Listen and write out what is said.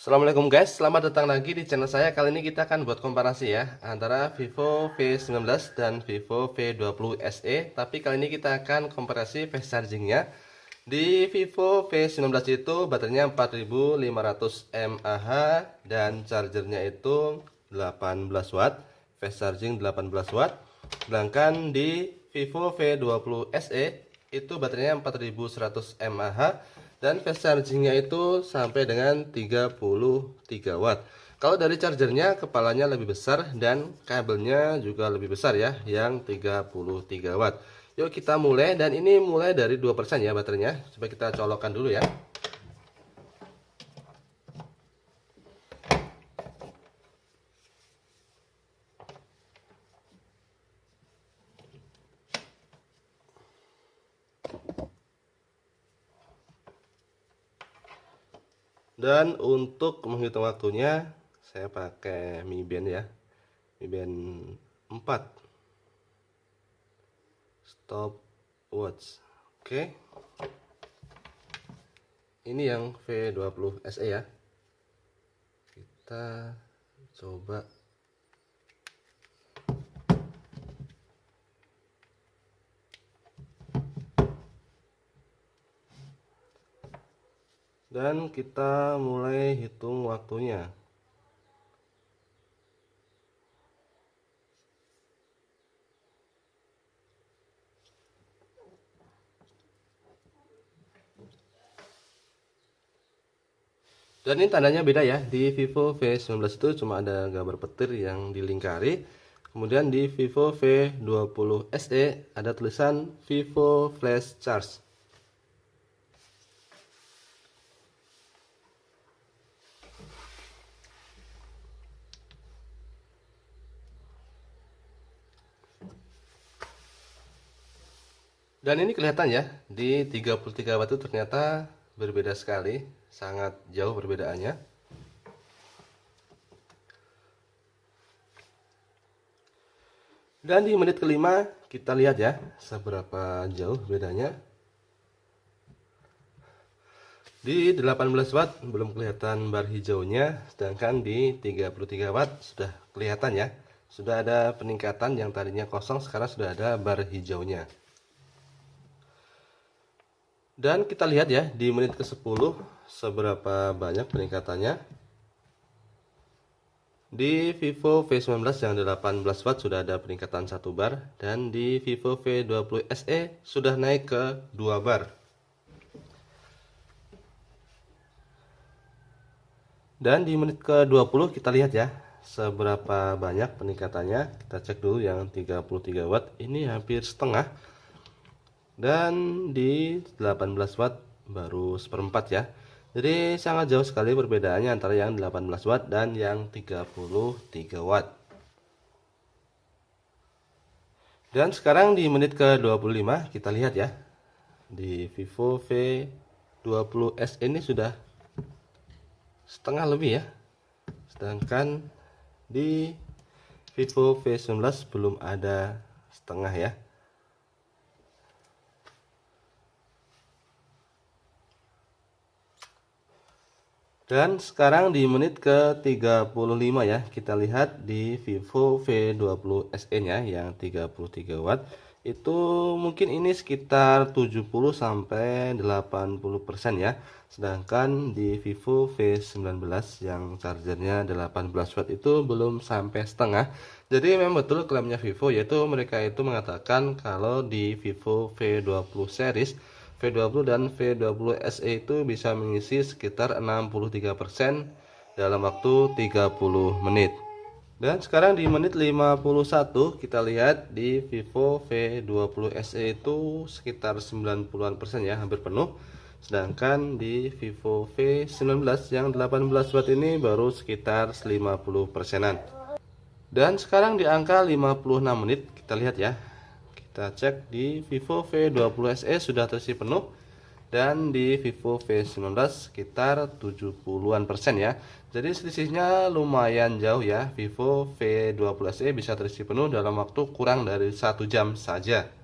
Assalamualaikum guys, selamat datang lagi di channel saya. Kali ini kita akan buat komparasi ya Antara Vivo V19 dan Vivo V20 SE Tapi kali ini kita akan komparasi fast chargingnya. Di Vivo V19 itu baterainya 4500 mAh Dan chargernya itu 18 watt. Fast charging 18 watt. Sedangkan di Vivo V20 SE Itu baterainya 4100 mAh dan fast chargingnya itu sampai dengan 33 watt. Kalau dari chargernya kepalanya lebih besar dan kabelnya juga lebih besar ya yang 33 watt. Yuk kita mulai dan ini mulai dari 2% ya baterainya. Coba kita colokkan dulu ya dan untuk menghitung waktunya saya pakai Mi Band ya. Mi Band 4 stop watch. Oke. Ini yang V20 SE ya. Kita coba dan kita mulai hitung waktunya. Dan ini tandanya beda ya. Di Vivo V19 itu cuma ada gambar petir yang dilingkari. Kemudian di Vivo V20 SE ada tulisan Vivo Flash Charge dan ini kelihatan ya di 33 watt itu ternyata berbeda sekali sangat jauh perbedaannya. Dan di menit kelima kita lihat ya seberapa jauh bedanya. Di 18 watt belum kelihatan bar hijaunya sedangkan di 33 watt sudah kelihatan ya. Sudah ada peningkatan yang tadinya kosong sekarang sudah ada bar hijaunya dan kita lihat ya di menit ke 10 seberapa banyak peningkatannya. Di Vivo V19 yang 18 watt sudah ada peningkatan 1 bar dan di Vivo V20 SE sudah naik ke 2 bar. Dan di menit ke 20 kita lihat ya seberapa banyak peningkatannya. Kita cek dulu yang 33 watt ini hampir setengah dan di 18 watt baru seperempat ya. Jadi sangat jauh sekali perbedaannya antara yang 18 watt dan yang 33 watt. Dan sekarang di menit ke 25 kita lihat ya. Di Vivo V20s ini sudah setengah lebih ya. Sedangkan di Vivo V19 belum ada setengah ya Dan sekarang di menit ke 35 ya, kita lihat di Vivo V20 SE nya yang 33 watt. Itu mungkin ini sekitar 70 sampai 80% ya. Sedangkan di Vivo V19 yang chargernya 18 watt itu belum sampai setengah. Jadi memang betul klaimnya Vivo yaitu mereka itu mengatakan kalau di Vivo V20 series V20 dan V20 SE itu bisa mengisi sekitar 63% dalam waktu 30 menit. Dan sekarang di menit 51 kita lihat di Vivo V20 SE itu sekitar 90-an persen ya, hampir penuh. Sedangkan di Vivo V19 yang 18 watt ini baru sekitar 50 persenan. Dan sekarang di angka 56 menit kita lihat ya kita cek di Vivo V20 SE sudah terisi penuh. Dan di Vivo V19 sekitar 70-an persen ya. Jadi selisihnya lumayan jauh ya. Vivo V20 SE bisa terisi penuh dalam waktu kurang dari satu jam saja